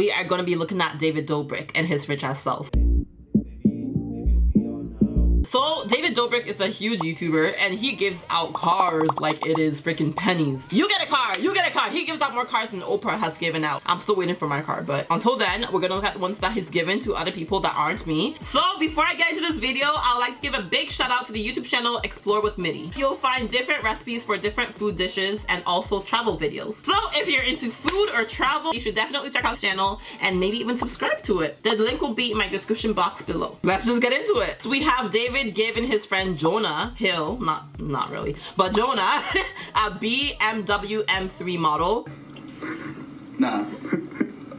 we are gonna be looking at David Dobrik and his rich ass self. So David Dobrik is a huge YouTuber and he gives out cars like it is freaking pennies. You get a car, you get a car. He gives out more cars than Oprah has given out. I'm still waiting for my car, but until then, we're gonna look at ones that he's given to other people that aren't me. So before I get into this video, I'd like to give a big shout out to the YouTube channel Explore with Mitty. You'll find different recipes for different food dishes and also travel videos. So if you're into food or travel, you should definitely check out the channel and maybe even subscribe to it. The link will be in my description box below. Let's just get into it. So we have David David given his friend Jonah Hill, not not really, but Jonah, a BMW M3 model. Nah.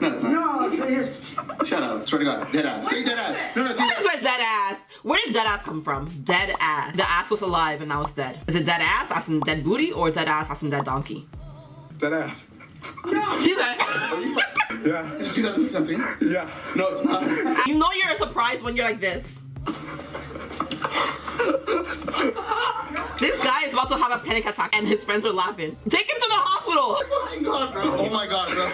No, it's not. No, Shut up. Swear to God. Dead ass. Say dead ass. No, no, say dead ass. dead ass. Where did dead ass come from? Dead ass. The ass was alive and now it's dead. Is it dead ass as in dead booty or dead ass as in dead donkey? Dead ass. No. He's like, Are you Yeah. It's 2000 something? Yeah. No, it's not. You know you're surprised when you're like this. This guy is about to have a panic attack and his friends are laughing. Take him to the hospital! Oh my god, bro. Oh my god, bro.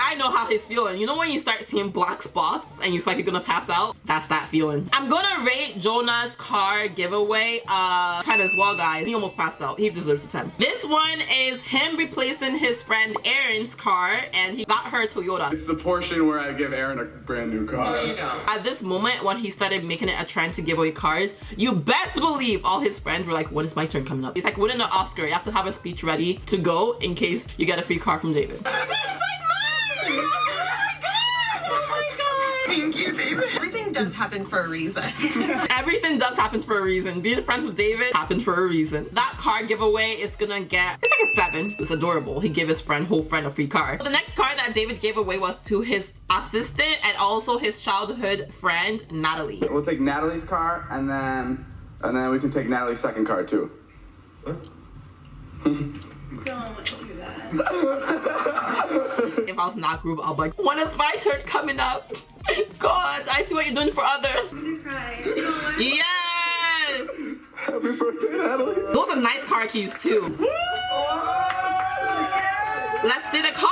I know how he's feeling. You know when you start seeing black spots and you feel like you're gonna pass out? That's that feeling. I'm gonna rate Jonah's car giveaway uh 10 as well, guys. He almost passed out. He deserves a 10. This one is him replacing his friend Erin's car and he got her Toyota. It's the portion where I give Erin a brand new car. There you go. At this moment when he started making it a trend to give away cars, you best believe believe all his friends were like, when is my turn coming up? He's like winning an Oscar. You have to have a speech ready to go in case you get a free car from David. Thank you, David. Everything does happen for a reason. Everything does happen for a reason. Being friends with David happened for a reason. That car giveaway is gonna get, it's like a seven. It's adorable. He gave his friend, whole friend a free car. The next car that David gave away was to his assistant and also his childhood friend, Natalie. We'll take Natalie's car and then and then we can take Natalie's second card too. What? Don't do that. if I was not group, I'll be like, when is my turn coming up? God, I see what you're doing for others. cry. yes! Happy birthday, Natalie. Those are nice car keys too. Let's see the car.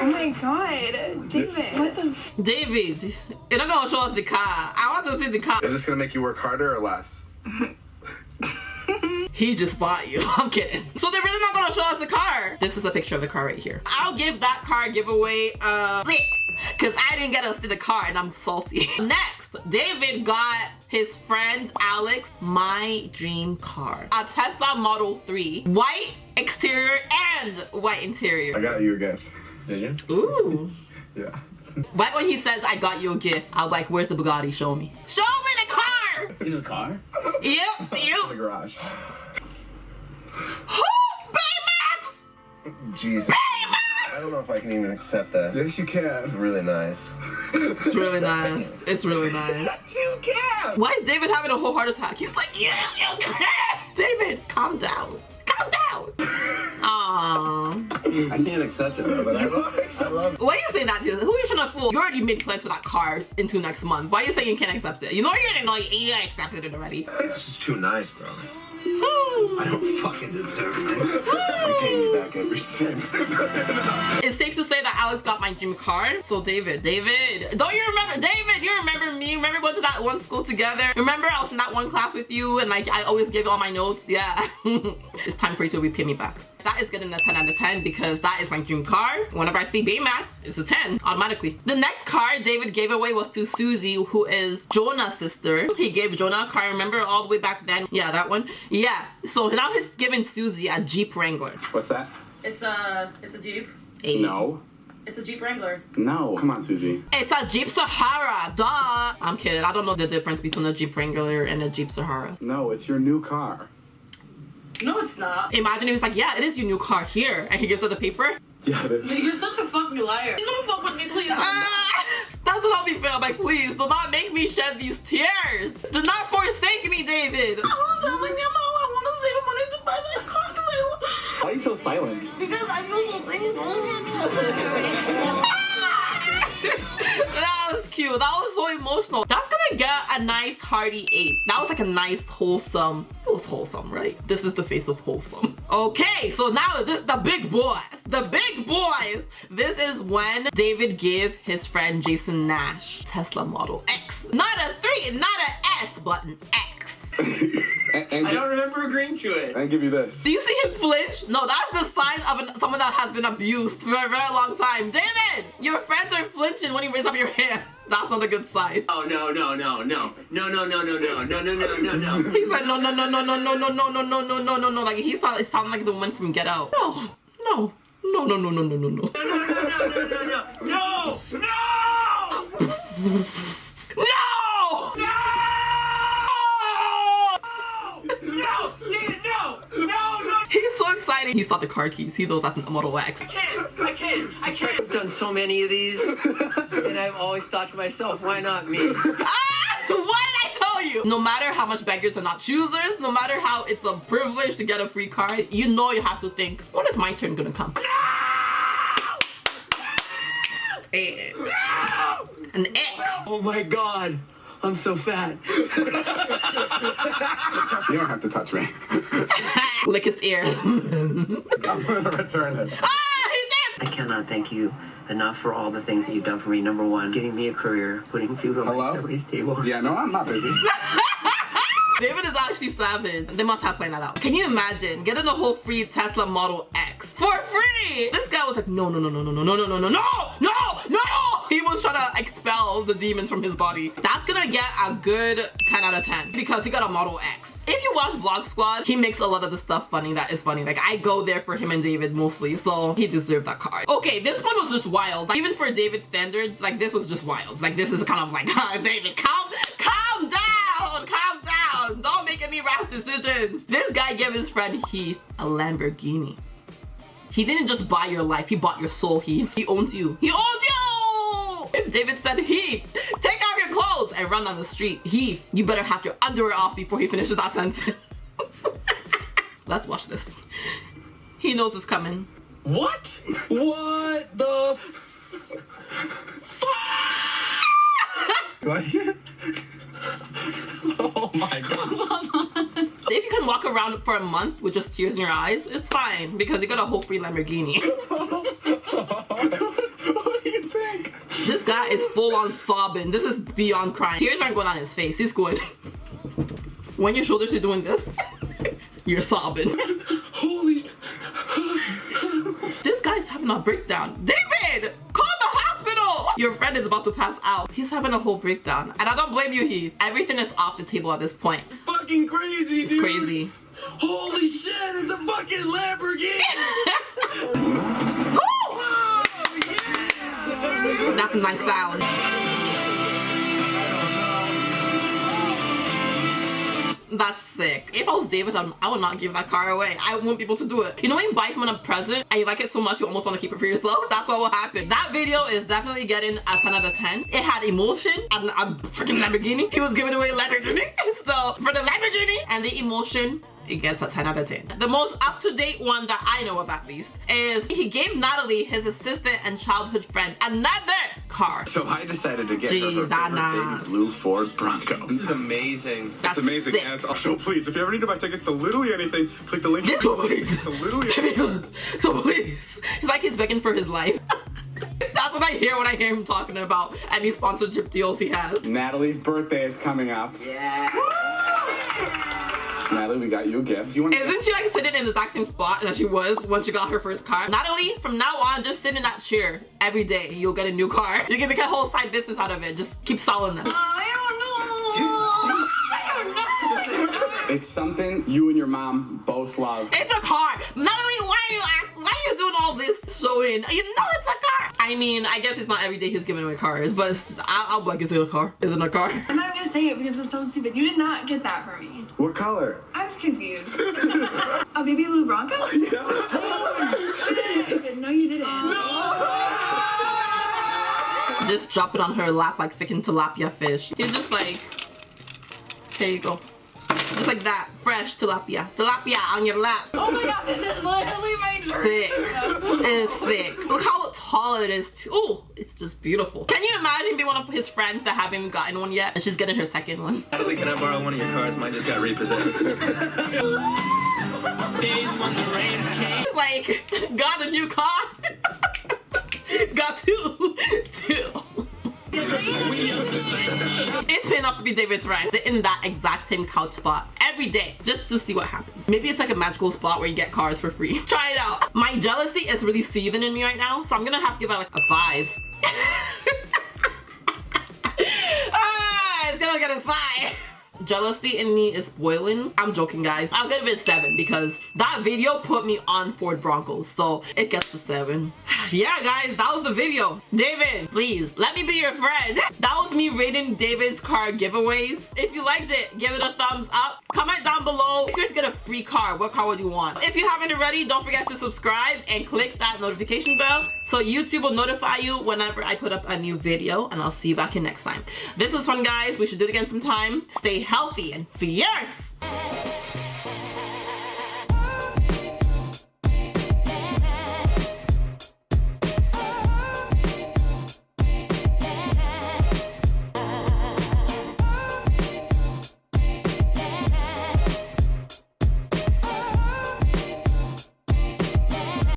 Oh my god, David. What the? David, you're not gonna show us the car. I want to see the car. Is this gonna make you work harder or less? he just bought you. I'm kidding. So they're really not gonna show us the car. This is a picture of the car right here. I'll give that car giveaway uh six. Cause I didn't get to see the car and I'm salty. Next, David got his friend Alex my dream car. A Tesla Model 3. White exterior and white interior. I got you a gift. Did you? Ooh. yeah. Right when he says, I got you a gift, I'm like, where's the Bugatti? Show me. Show me the car! A car? Yep, yep. In the garage. Baymax! Jesus. Baymax! I don't know if I can even accept that. Yes, you can. It's really nice. It's really nice. It's really nice. yes, you can! Why is David having a whole heart attack? He's like, yes, you can! David, calm down. Calm down. Um, Aww. I can't accept it, though, but I love it. I love it. Why are you saying that to? Who are you trying to fool? You already made plans for that car into next month. Why are you saying you can't accept it? You know you're gonna know you accepted it already. It's just too nice, bro. I don't fucking deserve this. I'm paying you back every since. it's safe to say that Alex got my dream car. So David, David, don't you remember? David, you remember me? Remember going to that one school together? Remember I was in that one class with you and like I always gave you all my notes? Yeah. it's time for you to repay me back. That is getting a 10 out of 10 because that is my dream car. Whenever I see Baymax, it's a 10 automatically. The next car David gave away was to Susie, who is Jonah's sister. He gave Jonah a car, remember all the way back then? Yeah, that one. Yeah, so now he's giving Susie a Jeep Wrangler. What's that? It's a, it's a Jeep. Hey. No. It's a Jeep Wrangler. No. Come on, Susie. It's a Jeep Sahara, duh. I'm kidding. I don't know the difference between a Jeep Wrangler and a Jeep Sahara. No, it's your new car. No, it's not. Imagine he was like, yeah, it is your new car here. And he gives her the paper. Yeah, it is. You're such a fucking liar. Please don't fuck with me, please. Ah, that's what I'll be feeling. Like, please, do not make me shed these tears. Do not forsake me, David. I was telling him how I want to save money to buy that car because I Why are you so silent? Because I feel so thankful. that was cute. That was so emotional. That's gonna get a nice hearty 8. That was like a nice wholesome. It was wholesome, right? This is the face of wholesome. Okay, so now this is the big boys. The big boys. This is when David gave his friend Jason Nash Tesla Model X. Not a three, not an S, but an X. And, and I don't remember agreeing to it. and give you this. Do you see him flinch? No, that's the sign of an, someone that has been abused for a very long time. David, your friends are flinching when you raise up your hand. That's not a good sign. Oh no no no no no no no no no no no no no no. He said no no no no no no no no no no no no no no like he sound sounded like the one from Get Out. No, no, no no no no no no no. No no no no no no no no No! no no David no no no. He's so excited. He saw the car keys. He knows that's a Model X. I can't I can't I can't. I've done so many of these, and I've always thought to myself, why not me? Ah! What did I tell you? No matter how much beggars are not choosers, no matter how it's a privilege to get a free car, you know you have to think, when is my turn gonna come? Eh, An X. Oh my god, I'm so fat. You don't have to touch me. Lick his ear. I'm gonna return it. ah, I cannot thank you enough for all the things that you've done for me. Number one, getting me a career, putting food on Hello? my family's table. Yeah, no, I'm not busy. David is actually savage. They must have planned that out. Can you imagine getting a whole free Tesla Model X for free? This guy was like, no, no, no, no, no, no, no, no, no, no, no, no, no. Trying to expel the demons from his body. That's gonna get a good 10 out of 10 because he got a Model X. If you watch Vlog Squad, he makes a lot of the stuff funny that is funny. Like I go there for him and David mostly, so he deserved that car. Okay, this one was just wild. Like, even for David standards, like this was just wild. Like this is kind of like, ah, David, calm, calm down, calm down. Don't make any rash decisions. This guy gave his friend Heath a Lamborghini. He didn't just buy your life, he bought your soul, Heath. He owns you. He owns David said, Heath, take off your clothes and run down the street, Heath, you better have your underwear off before he finishes that sentence. Let's watch this. He knows it's coming. What? What the? Like it? Oh my god. If you can walk around for a month with just tears in your eyes, it's fine because you got a whole free Lamborghini. what do you think? this guy is full on sobbing. This is beyond crying. Tears aren't going on his face. He's going. when your shoulders are doing this, you're sobbing. Holy. This guy's having a breakdown. David, call the hospital. Your friend is about to pass out. He's having a whole breakdown, and I don't blame you, Heath. Everything is off the table at this point. It's Fucking crazy, It's dude. crazy. Holy shit, it's a fucking Lamborghini. That's a nice sound. That's sick. If I was David, I'm- I would not give that car away. I be able to do it. You know when you buy someone a present and you like it so much you almost want to keep it for yourself? That's what will happen. That video is definitely getting a 10 out of 10. It had emotion and a freaking Lamborghini. He was giving away Lamborghini. So for the Lamborghini and the emotion, it gets a 10 out of 10. The most up-to-date one that I know of at least is he gave Natalie, his assistant and childhood friend, another car. So I decided to get her Jeez, her favorite blue Ford Bronco. This is amazing. That's It's amazing. sick. And it's also, please, if you ever need to buy tickets to literally anything, click the link. Yes, please. to literally so please. It's like he's begging for his life. That's what I hear when I hear him talking about any sponsorship deals he has. Natalie's birthday is coming up. Yeah. Natalie, we got you a gift. You Isn't she like sitting in the exact same spot that she was when she got her first car? Natalie, from now on, just sit in that chair every day. You'll get a new car. You can make a whole side business out of it. Just keep selling them. It's something you and your mom both love. It's a car. Natalie, why are you why are you doing all this showing? You know it's a car. I mean, I guess it's not every day he's giving away cars, but it's- I, I'll be like, is it a car? Is it a car? I'm not gonna say it because it's so stupid. You did not get that for me. What color? I'm confused. a oh, baby blue Bronco? Oh, no, you didn't. Just drop it on her lap like freaking tilapia fish. He's just like, here you go. Just like that, fresh tilapia. Tilapia on your lap. Oh my god, this is literally my dream. Sick. It's sick. Look how tall it is too. Oh, it's just beautiful. Can you imagine being one of his friends that haven't even gotten one yet? And she's getting her second one. Natalie, can I borrow one of your cars? Mine just got repossessed. She's like, like, got a new car. got two. Two. It's paying off to be David's right. Sit in that exact same couch spot every day just to see what happens. Maybe it's like a magical spot where you get cars for free. Try it out. My jealousy is really seething in me right now, so I'm gonna have to give it like a five. ah, it's gonna get a five jealousy in me is boiling. I'm joking, guys. I'll give it seven because that video put me on Ford Broncos, so it gets a seven. yeah, guys, that was the video. David, please let me be your friend. that was me rating David's car giveaways. If you liked it, give it a thumbs up. Comment down below if you guys get a free car, what car would you want? If you haven't already, don't forget to subscribe and click that notification bell so YouTube will notify you whenever I put up a new video and I'll see you back here next time. This was fun, guys. We should do it again sometime. Stay healthy and fierce.